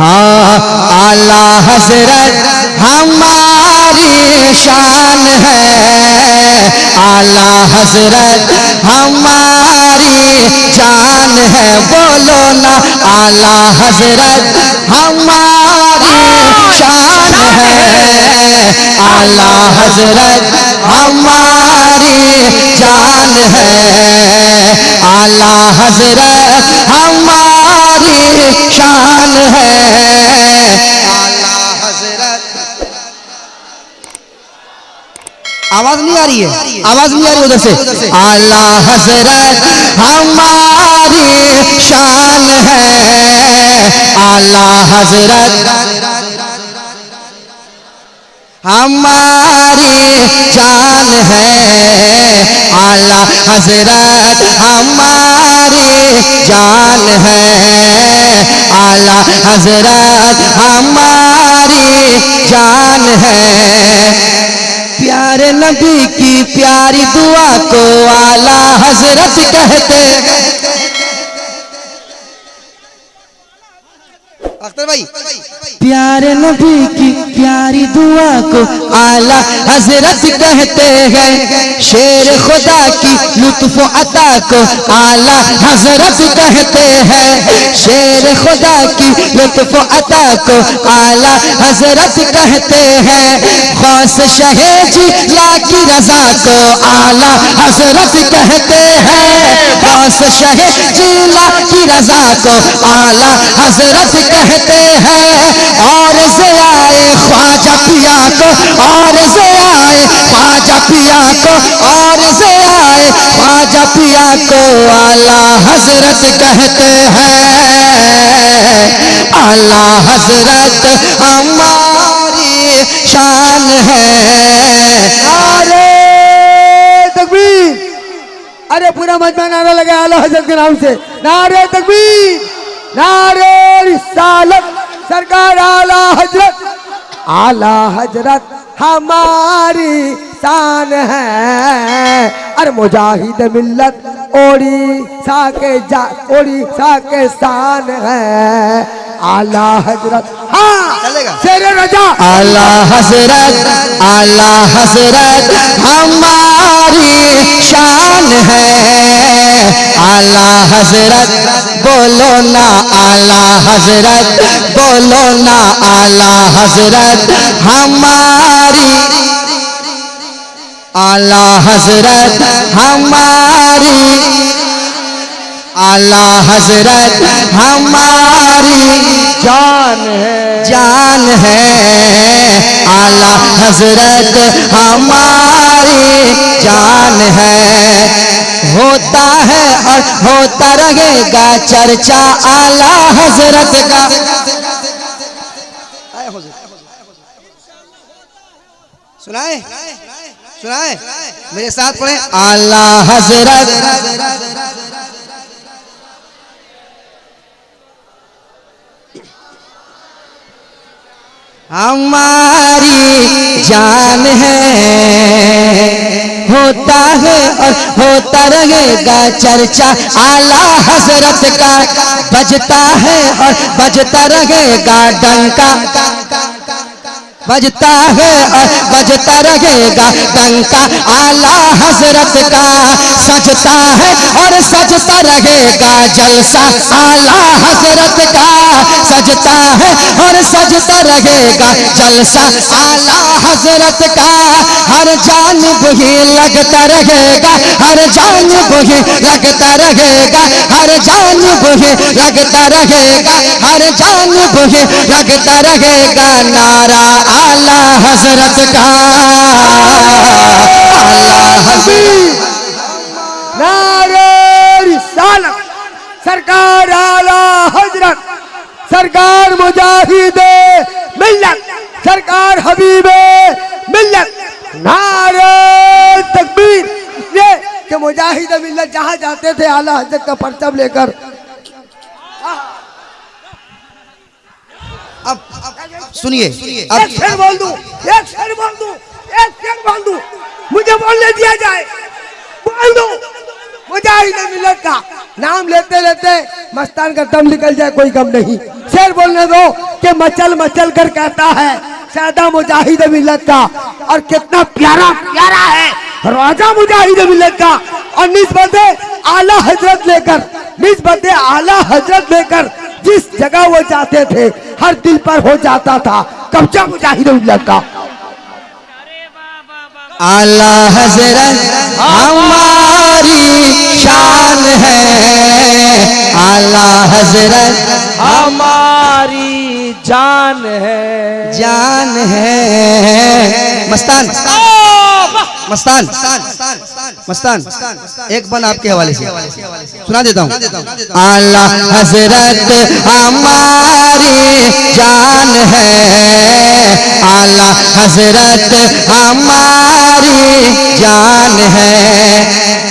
हाँ आला हज़रत हमारी शान है। आला हज़रत हमारी जान है। बोलो ना, आला हज़रत हमारी शान है। आला हज़रत हमारी जान है। आला हज़रत हमारी शान है। आला हज़रत। आवाज़ नहीं आ रही है? आवाज़ नहीं आ रही उधर से। आला हज़रत हमारी शान है। आला हज़रत। हमारी जान है। आला हज़रत हमारी जान है। आला हज़रत हमारी जान है। प्यारे नबी की प्यारी दुआ को आला हज़रत कहते प्यारे नबी की प्यारी दुआ को आला हज़रत कहते हैं। शेर खुदा की लुत्फ अता को आला हज़रत कहते हैं। शेर खुदा की लुत्फ अता को आला हज़रत कहते हैं। खास शहेजी ला की रजा को आला हज़रत कहते हैं। खास की रजा को आला हज़रत कहते हैं। और से आए ख्वाजा पिया को, और से आए ख्वाजा पिया को, और से आए ख्वाजा पिया को आला हज़रत कहते हैं। आला हज़रत हमारी शान है। अरे पूरा मजमा नारा लगा आला हज़रत के नाम से। नारे तकबीर नारे रिसालत सरकार आला हज़रत आला हज़रत हमारी शान है। अरे मुजाहिद मिल्लत ओडिशा के जा ओडिशा के शान है। आला हज़रत हाँ चलेगा। शेर रजा। आला हज़रत आला हज़रत हमारी शान है। आला हज़रत बोलो ना आला हज़रत बोलो ना आला हज़रत हमारी आला हज़रत हमारी आला हज़रत हमारी जान है। जान है। आला हज़रत हमारी जान है। होता है और होता रहेगा, चर्चा आला हज़रत का। सुनाए? सुनाए? मेरे साथ पढ़े। आला हज़रत। हमारी जान है। होता है और होता रहेगा चर्चा। आला हज़रत का बजता है और बजता रहेगा डंका। बजता है और बजता रहेगा डंका। आला हज़रत का सजता है और सजता रहेगा जलसा। आला हज़रत का सजता है और सजता रहेगा जलसा। आला हज़रत का, हर जान ही लगता रहेगा, हर जान ही लगता रहेगा, हर जान ही लगता रहेगा, हर जान ही लगता रहेगा, नारा आला हज़रत का। आला हज़रत। सरकार आला हज़रत। सरकार मुजाहिद मिल्लत। सरकार हबीबे मिल्लत नारे तकबीर ये कि मुजाहिद मिल्लत जहाँ जाते थे आला हज़रत का परचम लेकर। अब सुनिए एक अब शेर बोल दूँ एक शेर बोल दूँ एक शेर बोल दूँ मुझे बोलने दिया जाए। बोल दूँ मुजाहिद मिल्लत का नाम लेते लेते मस्तान का दम निकल जाए कोई कम नहीं। शेर बोलने दो के मचल मचल कर कहता है सादा मुजाहिद मिलत का और कितना प्यारा प्यारा है। राजा मुजाहिद मिलत का और निस्बत आला हज़रत लेकर निस्बत आला हज़रत लेकर जिस जगह वो जाते थे हर दिल पर हो जाता था कब्जा मुजाहिद मिलत का। आला हज़रत हमारी शान है। आला हज़रत हमारी जान है। जान है। मस्तान। मस्तान। मस्तान। एक बन आपके हवाले से। सुना देता हूँ। आला हज़रत हमारी जान है। आला हज़रत हमारी जान है।